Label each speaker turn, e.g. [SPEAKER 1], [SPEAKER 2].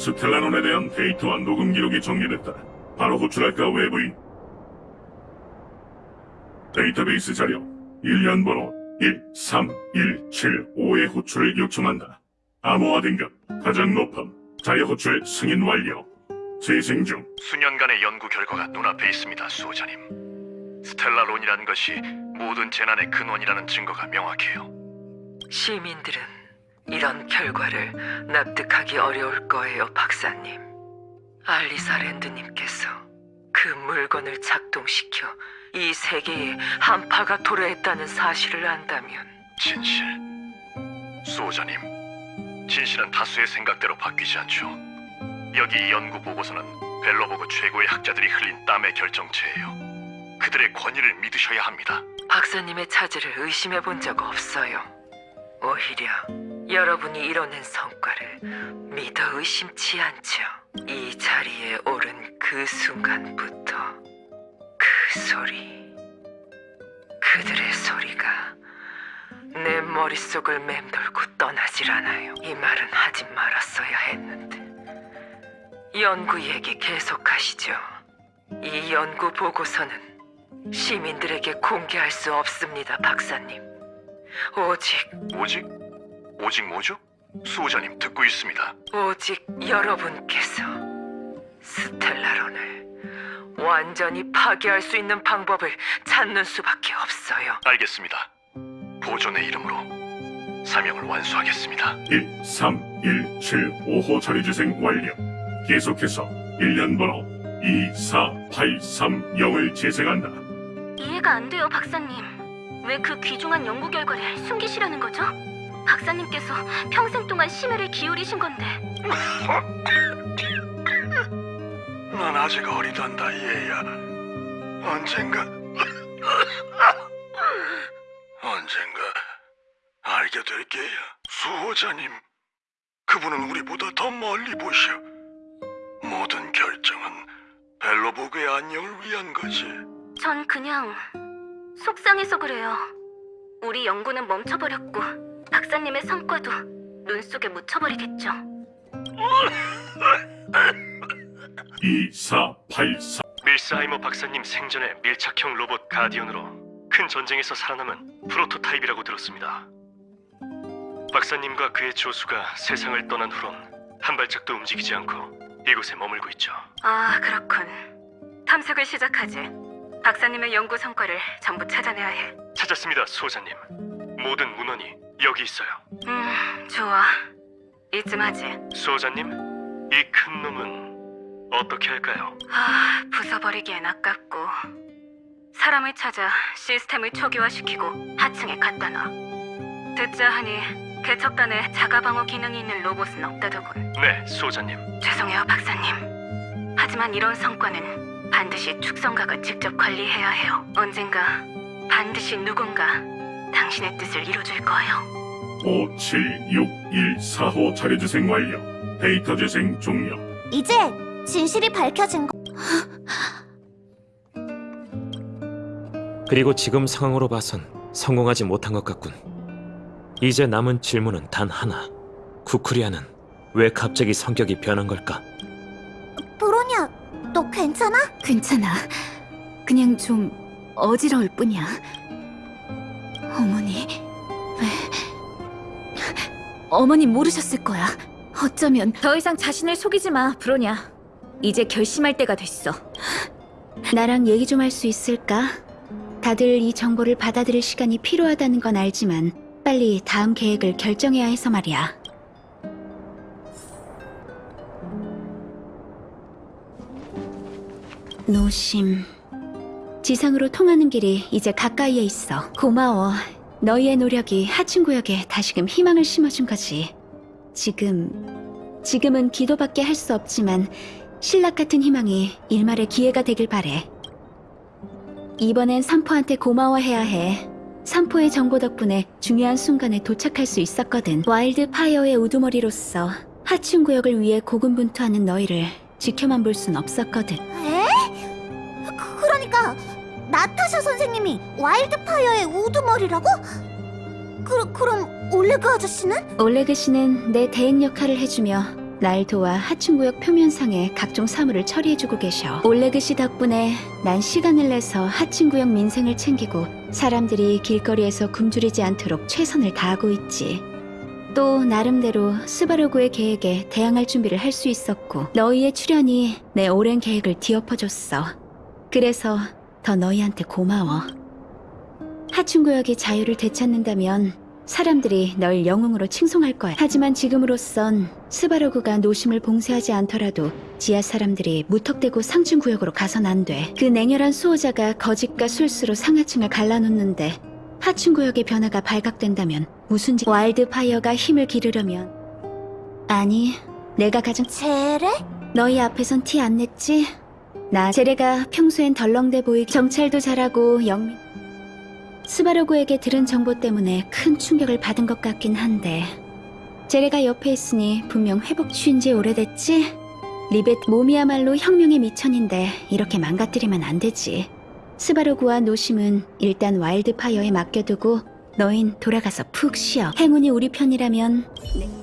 [SPEAKER 1] 스텔라논에 대한 데이터와 녹음 기록이 정리됐다. 바로 호출할까 외부인. 데이터베이스 자료 1년 번호 13175의 호출을 요청한다. 암호화 등급 가장 높음 자료 호출 승인 완료. 재생 중
[SPEAKER 2] 수년간의 연구 결과가 눈앞에 있습니다, 수호자님. 스텔라론이라는 것이 모든 재난의 근원이라는 증거가 명확해요.
[SPEAKER 3] 시민들은 이런 결과를 납득하기 어려울 거예요, 박사님. 알리사랜드님께서 그 물건을 작동시켜 이 세계에 한파가 도래했다는 사실을 안다면
[SPEAKER 2] 진실. 수호자님, 진실은 다수의 생각대로 바뀌지 않죠. 여기 이 연구 보고서는 벨로보그 최고의 학자들이 흘린 땀의 결정체예요. 그들의 권위를 믿으셔야 합니다.
[SPEAKER 3] 박사님의 차지를 의심해 본 적 없어요. 오히려 여러분이 이뤄낸 성과를 믿어 의심치 않죠. 이 자리에 오른 그 순간부터 그 소리, 그들의 소리가 내 머릿속을 맴돌고 떠나질 않아요. 이 말은 하지 말았어야 했는데. 연구 얘기 계속하시죠. 이 연구 보고서는 시민들에게 공개할 수 없습니다, 박사님. 오직,
[SPEAKER 2] 오직? 오직 뭐죠? 수호자님 듣고 있습니다.
[SPEAKER 3] 오직 여러분께서 스텔라론을 완전히 파괴할 수 있는 방법을 찾는 수밖에 없어요.
[SPEAKER 2] 알겠습니다. 보존의 이름으로 사명을 완수하겠습니다.
[SPEAKER 1] 13175호 자료재생 완료. 계속해서 1년 번호 24830을 재생한다.
[SPEAKER 4] 이해가 안 돼요, 박사님. 왜 그 귀중한 연구 결과를 숨기시려는 거죠? 박사님께서 평생 동안 심혈을 기울이신 건데.
[SPEAKER 2] 난 아직 어리단다, 얘야. 언젠가... 언젠가 알게 될 게야. 수호자님, 그분은 우리보다 더 멀리 보셔. 모든 결정은 벨로보그의 안녕을 위한 거지.
[SPEAKER 4] 전 그냥 속상해서 그래요. 우리 연구는 멈춰버렸고 박사님의 성과도 눈 속에 묻혀버리겠죠.
[SPEAKER 1] 2484
[SPEAKER 5] 밀스하이머 박사님 생전에 밀착형 로봇 가디언으로 큰 전쟁에서 살아남은 프로토타입이라고 들었습니다. 박사님과 그의 조수가 세상을 떠난 후론 한 발짝도 움직이지 않고 이곳에 머물고 있죠.
[SPEAKER 4] 아, 그렇군. 탐색을 시작하지. 박사님의 연구 성과를 전부 찾아내야 해.
[SPEAKER 5] 찾았습니다, 소자님. 모든 문헌이 여기 있어요.
[SPEAKER 4] 음, 좋아. 이쯤 하지.
[SPEAKER 5] 소자님, 이 큰 놈은 어떻게 할까요?
[SPEAKER 4] 아, 부숴버리기엔 아깝고 사람을 찾아 시스템을 초기화시키고 하층에 갖다 놔. 듣자 하니 개척단에 자가방어 기능이 있는 로봇은 없다더군.
[SPEAKER 5] 네, 소자님.
[SPEAKER 4] 죄송해요, 박사님. 하지만 이런 성과는 반드시 축성각을 직접 관리해야 해요. 언젠가 반드시 누군가 당신의 뜻을 이뤄줄 거예요.
[SPEAKER 1] 57614호 자료재생 완료. 데이터 재생 종료.
[SPEAKER 6] 이제 진실이 밝혀진 거.
[SPEAKER 7] 그리고 지금 상황으로 봐선 성공하지 못한 것 같군. 이제 남은 질문은 단 하나. 쿠쿠리아는 왜 갑자기 성격이 변한 걸까?
[SPEAKER 6] 브로냐, 너 괜찮아?
[SPEAKER 8] 괜찮아. 그냥 좀 어지러울 뿐이야. 어머니, 왜? 어머니 모르셨을 거야. 어쩌면 더 이상 자신을 속이지 마, 브로냐. 이제 결심할 때가 됐어. 나랑 얘기 좀 할 수 있을까? 다들 이 정보를 받아들일 시간이 필요하다는 건 알지만 빨리 다음 계획을 결정해야 해서 말이야. 노심. 지상으로 통하는 길이 이제 가까이에 있어. 고마워. 너희의 노력이 하층 구역에 다시금 희망을 심어준 거지. 지금, 지금은 기도밖에 할 수 없지만 실낱같은 희망이 일말의 기회가 되길 바래. 이번엔 삼포한테 고마워해야 해. 삼포의 정보 덕분에 중요한 순간에 도착할 수 있었거든. 와일드 파이어의 우두머리로서 하층 구역을 위해 고군분투하는 너희를 지켜만 볼 순 없었거든.
[SPEAKER 6] 에? 나타샤 선생님이 와일드파이어의 우두머리라고? 그, 그럼 올레그 아저씨는?
[SPEAKER 8] 올레그 씨는 내 대행 역할을 해주며 날 도와 하층구역 표면상의 각종 사물을 처리해주고 계셔. 올레그 씨 덕분에 난 시간을 내서 하층구역 민생을 챙기고 사람들이 길거리에서 굶주리지 않도록 최선을 다하고 있지. 또 나름대로 스바르구의 계획에 대항할 준비를 할 수 있었고 너희의 출연이 내 오랜 계획을 뒤엎어줬어. 그래서 더 너희한테 고마워. 하층구역이 자유를 되찾는다면 사람들이 널 영웅으로 칭송할 거야. 하지만 지금으로선 스바로그가 노심을 봉쇄하지 않더라도 지하 사람들이 무턱대고 상층구역으로 가선 안 돼. 그 냉혈한 수호자가 거짓과 술수로 상하층을 갈라놓는데 하층구역의 변화가 발각된다면 무슨 지... 와일드파이어가 힘을 기르려면 아니 내가 가장
[SPEAKER 6] 제레?
[SPEAKER 8] 너희 앞에선 티 안 냈지? 나 제레가 평소엔 덜렁대 보이기 정찰도 잘하고 영민 스바르고에게 들은 정보 때문에 큰 충격을 받은 것 같긴 한데 제레가 옆에 있으니 분명 회복 취인 지 오래됐지? 리벳 몸이야말로 혁명의 미천인데 이렇게 망가뜨리면 안 되지. 스바르고와 노심은 일단 와일드파이어에 맡겨두고 너흰 돌아가서 푹 쉬어. 행운이 우리 편이라면 내-